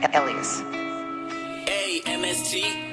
Elias. A-M-S-T